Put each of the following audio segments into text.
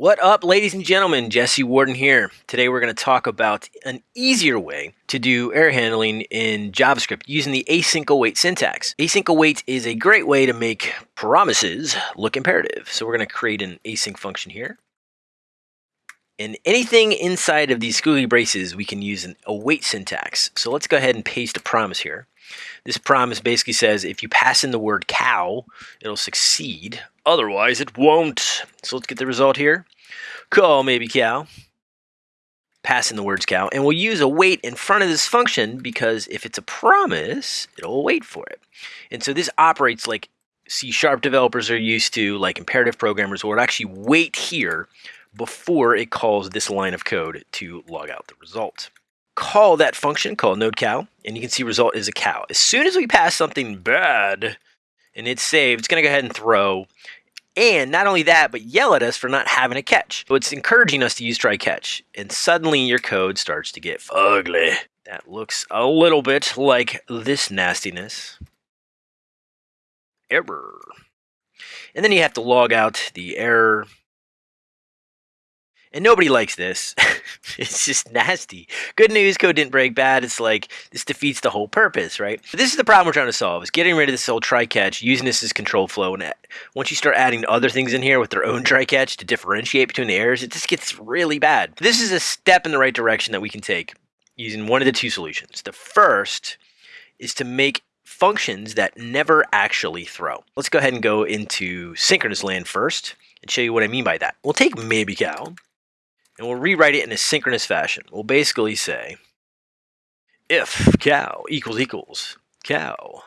What up, ladies and gentlemen? Jesse Warden here. Today we're going to talk about an easier way to do error handling in JavaScript using the async await syntax. Async await is a great way to make promises look imperative. So we're going to create an async function here. And anything inside of these squiggly braces, we can use an await syntax. So let's go ahead and paste a promise here. This promise basically says if you pass in the word cow, it'll succeed. Otherwise, it won't. So let's get the result here. Call maybe cow. Pass in the words cow. And we'll use await in front of this function because if it's a promise, it'll wait for it. And so this operates like C sharp developers are used to, like imperative programmers, will actually wait here before it calls this line of code to log out the result call that function called node cow, and you can see result is a cow. As soon as we pass something bad and it's saved, it's going to go ahead and throw. And not only that, but yell at us for not having a catch. So it's encouraging us to use try catch. And suddenly your code starts to get ugly. That looks a little bit like this nastiness. Error. And then you have to log out the error and nobody likes this. it's just nasty. Good news, code didn't break bad. It's like this defeats the whole purpose, right? But this is the problem we're trying to solve: is getting rid of this old try catch, using this as control flow. And uh, once you start adding other things in here with their own try catch to differentiate between the errors, it just gets really bad. This is a step in the right direction that we can take using one of the two solutions. The first is to make functions that never actually throw. Let's go ahead and go into synchronous land first and show you what I mean by that. We'll take maybe cow and we'll rewrite it in a synchronous fashion. We'll basically say if cow equals equals cow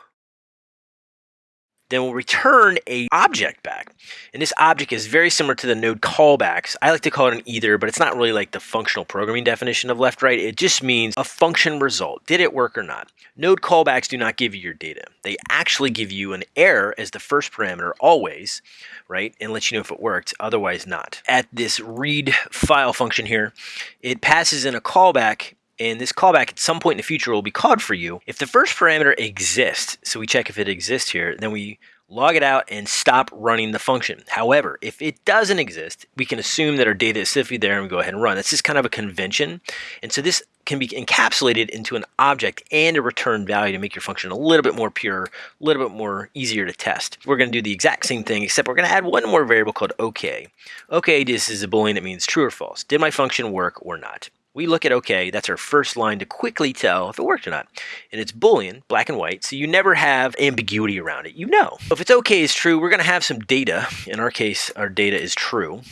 then we'll return a object back. And this object is very similar to the node callbacks. I like to call it an either, but it's not really like the functional programming definition of left right. It just means a function result. Did it work or not? Node callbacks do not give you your data. They actually give you an error as the first parameter always, right? And let you know if it worked, otherwise not. At this read file function here, it passes in a callback and this callback at some point in the future will be called for you. If the first parameter exists, so we check if it exists here, then we log it out and stop running the function. However, if it doesn't exist, we can assume that our data is safely there and we go ahead and run. This is kind of a convention. And so this can be encapsulated into an object and a return value to make your function a little bit more pure, a little bit more easier to test. We're going to do the exact same thing, except we're going to add one more variable called OK. OK, this is a boolean that means true or false. Did my function work or not? We look at OK, that's our first line to quickly tell if it worked or not. And it's Boolean, black and white, so you never have ambiguity around it. You know. If it's OK is true, we're going to have some data. In our case, our data is true.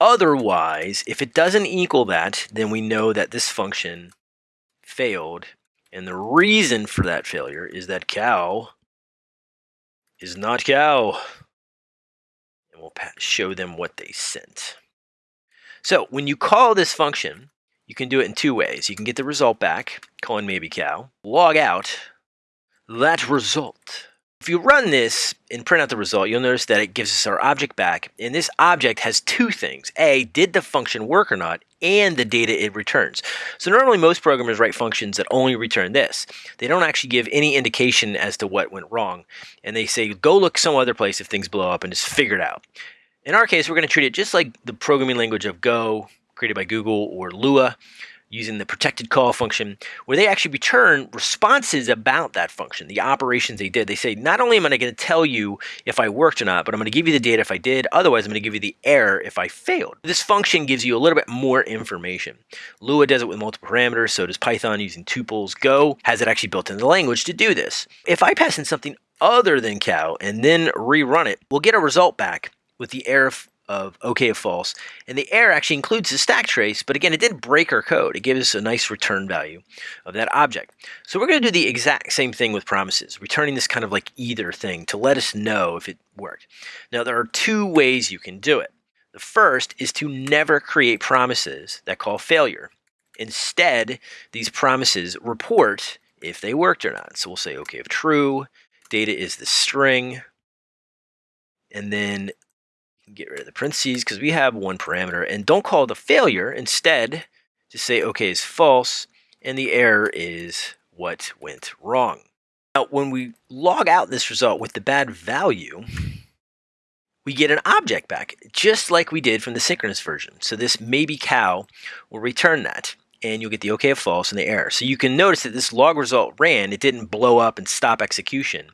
Otherwise, if it doesn't equal that, then we know that this function failed. And the reason for that failure is that cow is not cow. And we'll show them what they sent. So when you call this function, you can do it in two ways. You can get the result back, calling maybe cow, log out that result. If you run this and print out the result, you'll notice that it gives us our object back. And this object has two things. A, did the function work or not? And the data it returns. So normally most programmers write functions that only return this. They don't actually give any indication as to what went wrong. And they say, go look some other place if things blow up and just figure it out. In our case, we're going to treat it just like the programming language of Go, created by Google, or Lua, using the protected call function, where they actually return responses about that function, the operations they did. They say, not only am I going to tell you if I worked or not, but I'm going to give you the data if I did. Otherwise, I'm going to give you the error if I failed. This function gives you a little bit more information. Lua does it with multiple parameters, so does Python using tuples. Go has it actually built into the language to do this. If I pass in something other than cow and then rerun it, we'll get a result back with the error of okay of false. And the error actually includes the stack trace, but again, it didn't break our code. It gives us a nice return value of that object. So we're going to do the exact same thing with promises, returning this kind of like either thing to let us know if it worked. Now, there are two ways you can do it. The first is to never create promises that call failure. Instead, these promises report if they worked or not. So we'll say, okay, if true, data is the string, and then get rid of the parentheses because we have one parameter and don't call the failure. Instead, just say okay is false and the error is what went wrong. Now, when we log out this result with the bad value, we get an object back, just like we did from the synchronous version. So this maybe cow will return that and you'll get the OK false and the error. So you can notice that this log result ran, it didn't blow up and stop execution.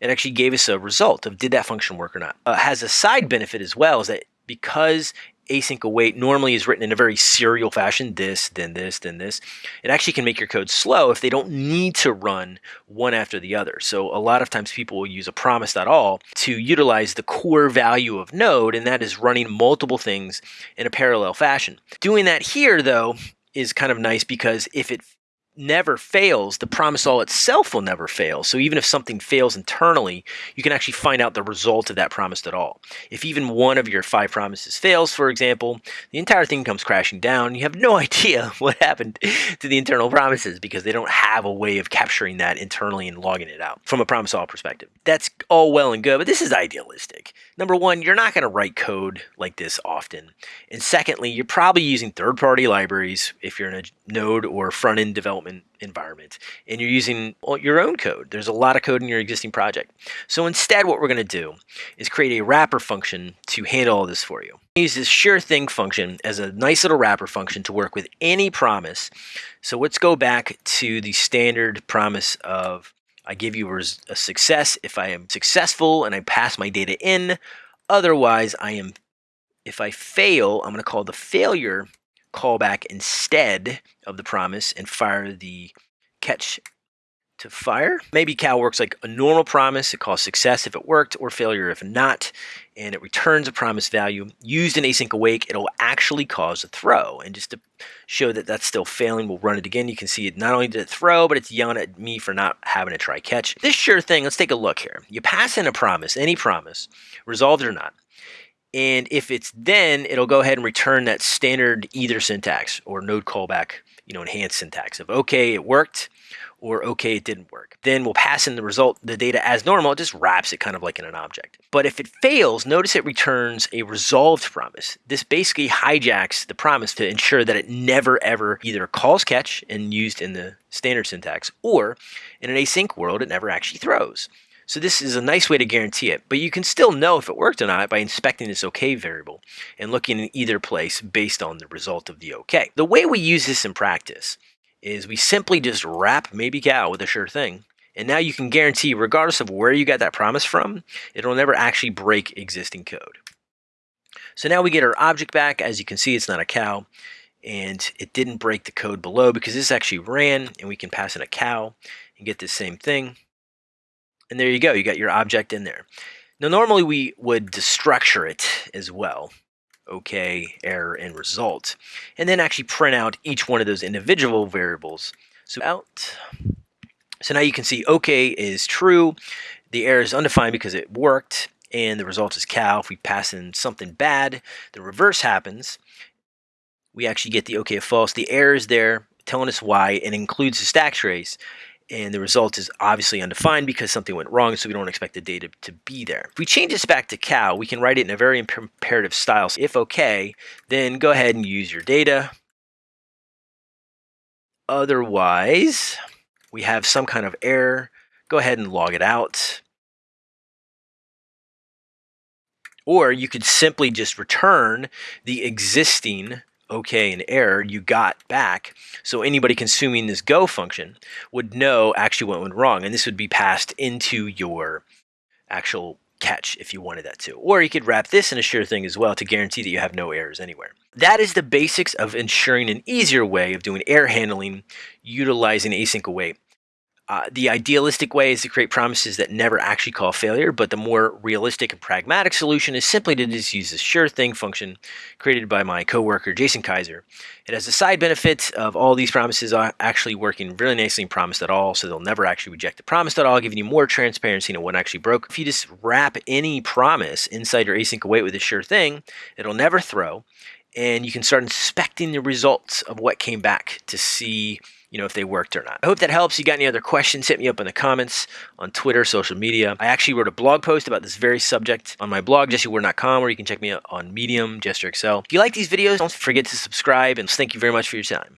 It actually gave us a result of did that function work or not. Uh, has a side benefit as well is that because async await normally is written in a very serial fashion, this, then this, then this, it actually can make your code slow if they don't need to run one after the other. So a lot of times people will use a promise.all to utilize the core value of node, and that is running multiple things in a parallel fashion. Doing that here, though, is kind of nice because if it never fails, the promise all itself will never fail. So even if something fails internally, you can actually find out the result of that promise at all. If even one of your five promises fails, for example, the entire thing comes crashing down. You have no idea what happened to the internal promises because they don't have a way of capturing that internally and logging it out from a promise all perspective. That's all well and good, but this is idealistic. Number one, you're not going to write code like this often. And secondly, you're probably using third-party libraries if you're in a node or front-end development development environment and you're using your own code. There's a lot of code in your existing project. So instead what we're going to do is create a wrapper function to handle all this for you. Use this sure thing function as a nice little wrapper function to work with any promise. So let's go back to the standard promise of I give you a success if I am successful and I pass my data in. Otherwise, I am if I fail, I'm going to call the failure callback instead of the promise and fire the catch to fire. Maybe Cal works like a normal promise. It calls success if it worked or failure if not. And it returns a promise value. Used in async await, it'll actually cause a throw. And just to show that that's still failing, we'll run it again. You can see it not only did it throw, but it's yelling at me for not having a try catch. This sure thing, let's take a look here. You pass in a promise, any promise, resolved or not. And if it's then, it'll go ahead and return that standard either syntax or node callback, you know, enhanced syntax of okay, it worked or okay, it didn't work. Then we'll pass in the result, the data as normal, it just wraps it kind of like in an object. But if it fails, notice it returns a resolved promise. This basically hijacks the promise to ensure that it never ever either calls catch and used in the standard syntax or in an async world, it never actually throws. So this is a nice way to guarantee it, but you can still know if it worked or not by inspecting this OK variable and looking in either place based on the result of the OK. The way we use this in practice is we simply just wrap maybe cow with a sure thing. And now you can guarantee, regardless of where you got that promise from, it'll never actually break existing code. So now we get our object back. As you can see, it's not a cow. And it didn't break the code below because this actually ran. And we can pass in a cow and get the same thing. And there you go, you got your object in there. Now normally we would destructure it as well. Okay, error, and result. And then actually print out each one of those individual variables. So out. So now you can see OK is true. The error is undefined because it worked. And the result is cow. If we pass in something bad, the reverse happens. We actually get the OK false. The error is there telling us why and includes the stack trace and the result is obviously undefined because something went wrong, so we don't expect the data to be there. If we change this back to cow, we can write it in a very imperative style. So if okay, then go ahead and use your data. Otherwise, we have some kind of error. Go ahead and log it out. Or you could simply just return the existing okay and error you got back. So anybody consuming this go function would know actually what went wrong. And this would be passed into your actual catch if you wanted that to. Or you could wrap this in a sure thing as well to guarantee that you have no errors anywhere. That is the basics of ensuring an easier way of doing error handling utilizing async await. Uh, the idealistic way is to create promises that never actually call failure, but the more realistic and pragmatic solution is simply to just use the sure thing function created by my coworker Jason Kaiser. It has the side benefit of all these promises actually working really nicely in promise.all, so they'll never actually reject the promise.all, giving you more transparency into what actually broke. If you just wrap any promise inside your async await with a sure thing, it'll never throw, and you can start inspecting the results of what came back to see you know, if they worked or not. I hope that helps. You got any other questions, hit me up in the comments on Twitter, social media. I actually wrote a blog post about this very subject on my blog, jessewarden.com, where you can check me out on Medium, JesterXL. If you like these videos, don't forget to subscribe, and thank you very much for your time.